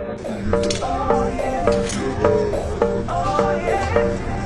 Oh, yeah. Oh, yeah.